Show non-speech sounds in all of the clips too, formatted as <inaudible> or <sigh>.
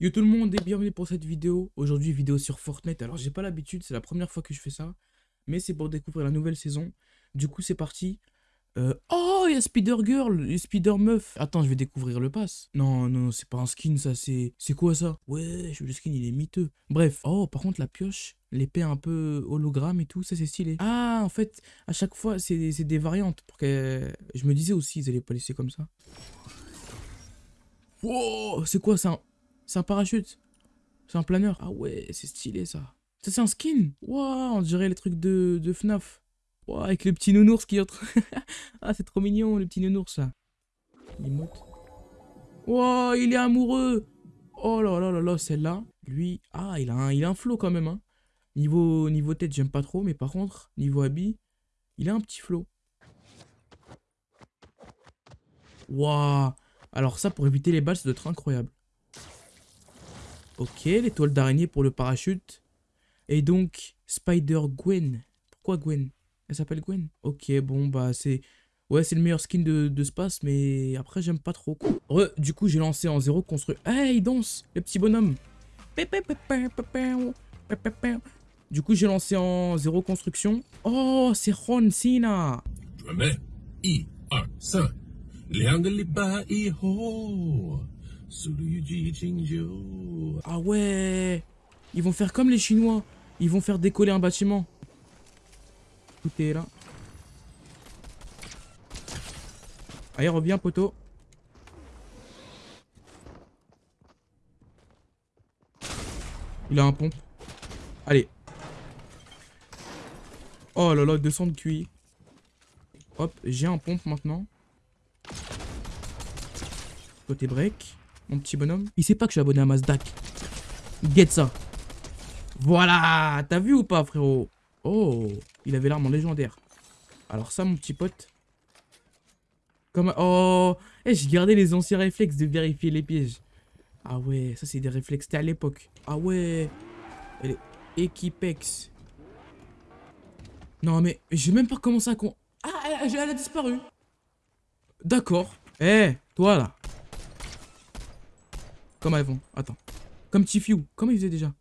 Yo tout le monde et bienvenue pour cette vidéo. Aujourd'hui vidéo sur Fortnite. Alors j'ai pas l'habitude, c'est la première fois que je fais ça. Mais c'est pour découvrir la nouvelle saison. Du coup c'est parti. Euh, Oh, il y a Spider Girl et Spider Meuf. Attends, je vais découvrir le pass. Non, non, c'est pas un skin ça, c'est... C'est quoi ça? Ouais, le skin il est miteux. Bref. Oh, par contre la pioche, l'épée un peu hologramme et tout, ça c'est stylé. Ah, en fait, à chaque fois c'est des variantes. Pour que... Je me disais aussi, ils allaient pas laisser comme ça. Wow, c'est quoi ça? C'est un parachute. C'est un planeur. Ah ouais, c'est stylé ça. Ça c'est un skin. Waouh, on dirait les trucs de, de FNAF. Waouh, avec le petit nounours qui entre. <laughs> ah, c'est trop mignon, le petit nounours là. Emote. Waouh, il est amoureux. Oh là là là là, celle-là. Lui, ah, il a un, il a un flow quand même. Hein. Niveau, niveau tête, j'aime pas trop. Mais par contre, niveau habit, il a un petit flow. Waouh. Alors ça, pour éviter les balles, ça doit être incroyable. Ok, l'étoile d'araignée pour le parachute. Et donc, Spider-Gwen. Pourquoi Gwen? Elle s'appelle Gwen? Ok, bon, bah c'est... Ouais, c'est le meilleur skin de, de space, mais après, j'aime pas trop. Du coup, j'ai lancé en zéro construit. Hey, il danse, le petit bonhomme. Du coup, j'ai lancé en zéro construction. Oh, c'est Ron. 准 ah ouais Ils vont faire comme les Chinois. Ils vont faire décoller un bâtiment. Écoutez là. Allez, reviens, poteau. Il a un pompe. Allez. Oh là là, 200 de QI. Hop, j'ai un pompe maintenant. Côté break. Mon petit bonhomme. Il sait pas que je suis abonné à Mazdak. Get ça. Voilà. T'as vu ou pas, frérot? Oh. Il avait l'arme en légendaire. Alors ça, mon petit pote. Comme... Oh. Eh, j'ai gardé les anciens réflexes de vérifier les pièges. Ah ouais, ça c'est des réflexes. C'était à l'époque. Ah ouais. Elle Equipex. Non mais, j'ai même pas commencé à con... Ah, elle a disparu. D'accord. Eh, toi là. Comment elles vont Attends. Comme Tifiou. Comment il faisait déjà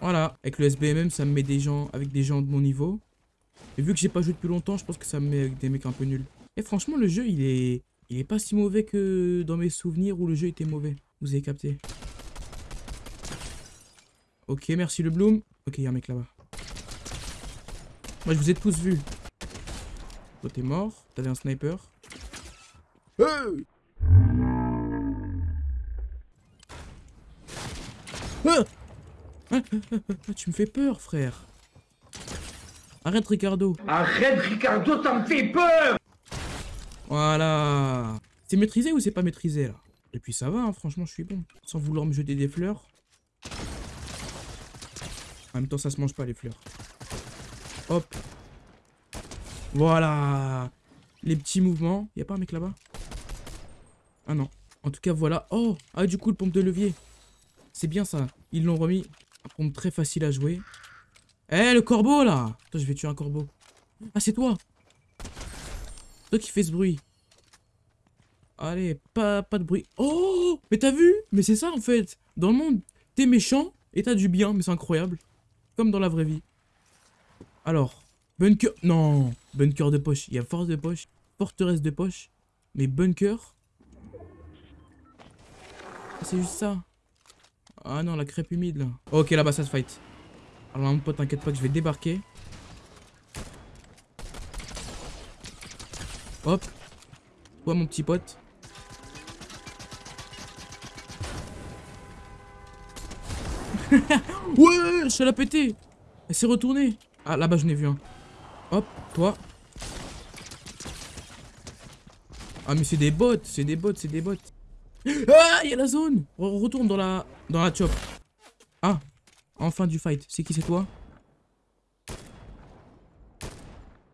Voilà. Avec le SBMM, ça me met des gens avec des gens de mon niveau. Et vu que j'ai pas joué depuis longtemps, je pense que ça me met avec des mecs un peu nuls. Et franchement, le jeu, il est... Il est pas si mauvais que dans mes souvenirs où le jeu était mauvais. Vous avez capté. Ok, merci le Bloom. Ok, il y a un mec là-bas. Moi, je vous ai tous vus. Toi, t'es mort. T'avais un sniper. Hey Ah Ah, ah, ah, ah, tu me fais peur, frère. Arrête, Ricardo. Arrête Ricardo, ça me fait peur Voilà. C'est maîtrisé ou c'est pas maîtrisé, là? Et puis ça va, hein, franchement, je suis bon. Sans vouloir me jeter des fleurs. En même temps, ça se mange pas, les fleurs. Hop. Voilà. Les petits mouvements. Y a pas un mec là-bas? Ah non. En tout cas, voilà. Oh Ah, du coup, le pompe de levier. C'est bien ça. Ils l'ont remis. Un pompe très facile à jouer. Eh, le corbeau, là Attends, je vais tuer un corbeau. Ah, c'est toi Toi qui fais ce bruit. Allez, pas, pas de bruit. Oh Mais t'as vu? Mais c'est ça, en fait. Dans le monde, t'es méchant et t'as du bien. Mais c'est incroyable. Comme dans la vraie vie. Alors, bunker... Non Bunker de poche. Il y a force de poche, forteresse de poche. Mais bunker... C'est juste ça. Ah non, la crêpe humide, là. Ok, là-bas, ça se fight. Alors, mon pote, t'inquiète pas que je vais débarquer. Hop. Toi, mon petit pote. <laughs> ouais, je suis la péter. Elle s'est retournée. Ah, là-bas, je n'ai vu un. Hop, toi. Ah, mais c'est des bots, c'est des bots, c'est des bots. Ah, il y a la zone. On retourne dans la, dans la chop. Ah, enfin du fight. C'est qui, c'est toi?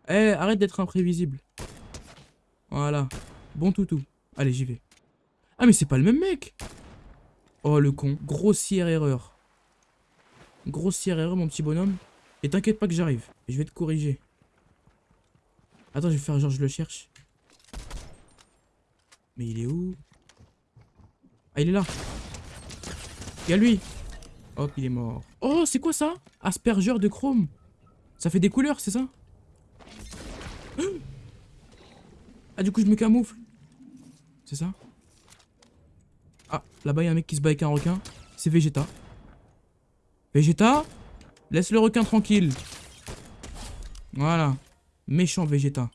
Eh, arrête d'être imprévisible. Voilà. Bon toutou. Allez, j'y vais. Ah, mais c'est pas le même mec. Oh, le con. Grossière erreur. Grossière erreur, mon petit bonhomme. Et t'inquiète pas que j'arrive. Je vais te corriger. Attends, je vais faire genre je le cherche. Mais il est où? Ah, il est là. Il y a lui. Hop, il est mort. Oh, c'est quoi ça? Aspergeur de chrome. Ça fait des couleurs, c'est ça? <gasps> Ah, du coup, je me camoufle. C'est ça? Ah, là-bas, il y a un mec qui se bat avec un requin. C'est Vegeta. Vegeta? Laisse le requin tranquille. Voilà. Méchant Vegeta.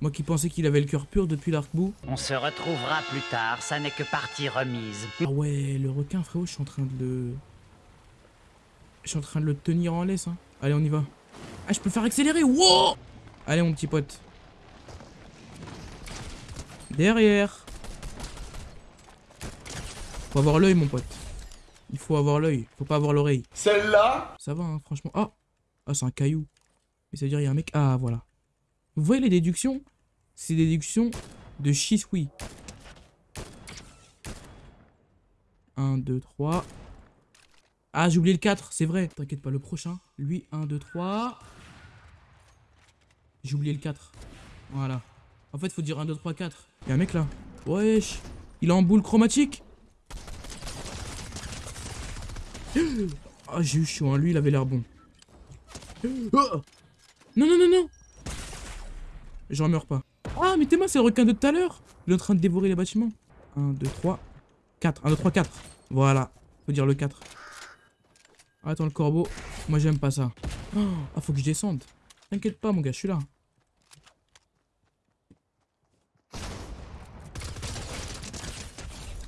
Moi qui pensais qu'il avait le cœur pur depuis l'arc-bout. On se retrouvera plus tard, ça n'est que partie remise. Ah ouais, le requin, frérot, je suis en train de le... Je suis en train de le tenir en laisse, hein. Allez, on y va. Ah, je peux le faire accélérer, wow Allez, mon petit pote. Derrière. Faut avoir l'œil, mon pote. Il faut avoir l'œil, faut pas avoir l'oreille. Celle-là? Ça va, hein, franchement. Ah Ah, c'est un caillou. Mais ça veut dire il y a un mec... Ah, voilà. Vous voyez les déductions? C'est des déductions de Shisui. 1, 2, 3. Ah, j'ai oublié le 4, c'est vrai. T'inquiète pas, le prochain. Lui, 1, 2, 3. J'ai oublié le 4. Voilà. En fait, faut dire 1, 2, 3, 4. Il y a un mec là. Wesh. Il est en boule chromatique. Ah, j'ai eu chaud, hein. Lui, il avait l'air bon. Oh non, non, non, non J'en meurs pas. Ah, mais t'es moi, c'est le requin de tout à l'heure Il est en train de dévorer les bâtiments. 1, 2, 3, 4. 1, 2, 3, 4. Voilà. Faut dire le 4. Attends, le corbeau. Moi, j'aime pas ça. Ah, faut que je descende. T'inquiète pas, mon gars, je suis là.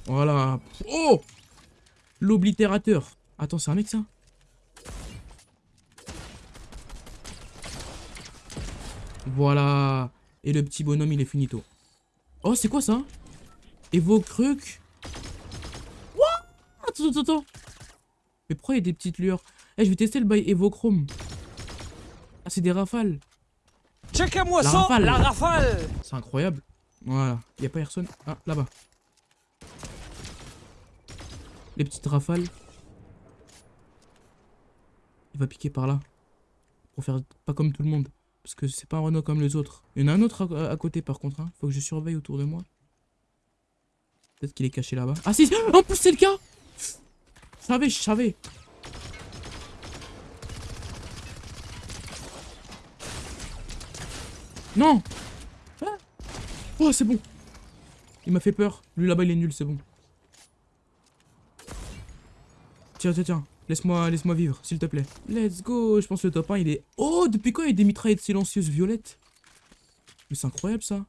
Voilà. Oh L'oblitérateur. Attends, c'est un mec, ça? Voilà. Et le petit bonhomme, il est finito. Oh, c'est quoi ça? Evocruc What? Attends, attends, attends. Mais pourquoi il y a des petites lueurs? Eh, je vais tester le bail Evochrome. Ah, c'est des rafales. Checkez-moi La ça, rafale. la rafale C'est incroyable. Voilà. Il a pas personne. Ah, là-bas. Les petites rafales. Il va piquer par là. Pour faire pas comme tout le monde. Parce que c'est pas un Renault comme les autres. Il y en a un autre à, côté par contre. Hein. Faut que je surveille autour de moi. Peut-être qu'il est caché là-bas. Ah si En plus c'est le cas Je savais, je savais. Non Ah Oh c'est bon Il m'a fait peur. Lui là-bas il est nul, c'est bon. Tiens, tiens, tiens. Laisse-moi laisse vivre, s'il te plaît. Let's go. Je pense que le top 1, il est... Oh, depuis quand il y a des mitraillettes silencieuses violettes? Mais c'est incroyable, ça.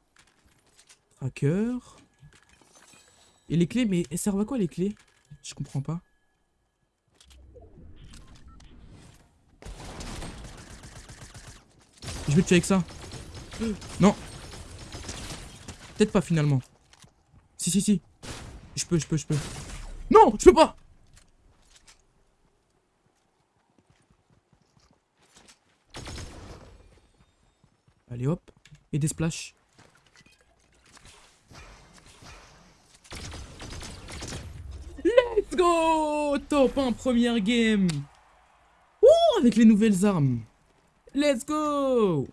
Tracker. Et les clés, mais elles servent à quoi, les clés? Je comprends pas. Je vais te tuer avec ça. Non. Peut-être pas, finalement. Si, si, si. Je peux, je peux, je peux. Non, je peux pas Allez hop. Et des splashs. Let's go Top 1 première game Ouh Avec les nouvelles armes Let's go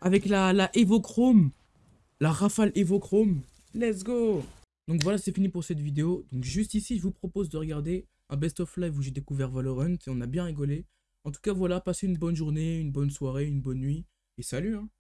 Avec la, la Evochrome La Rafale Evochrome Let's go Donc voilà c'est fini pour cette vidéo. Donc juste ici je vous propose de regarder un best of live où j'ai découvert Valorant et on a bien rigolé. En tout cas voilà, passez une bonne journée, une bonne soirée, une bonne nuit. Et salut hein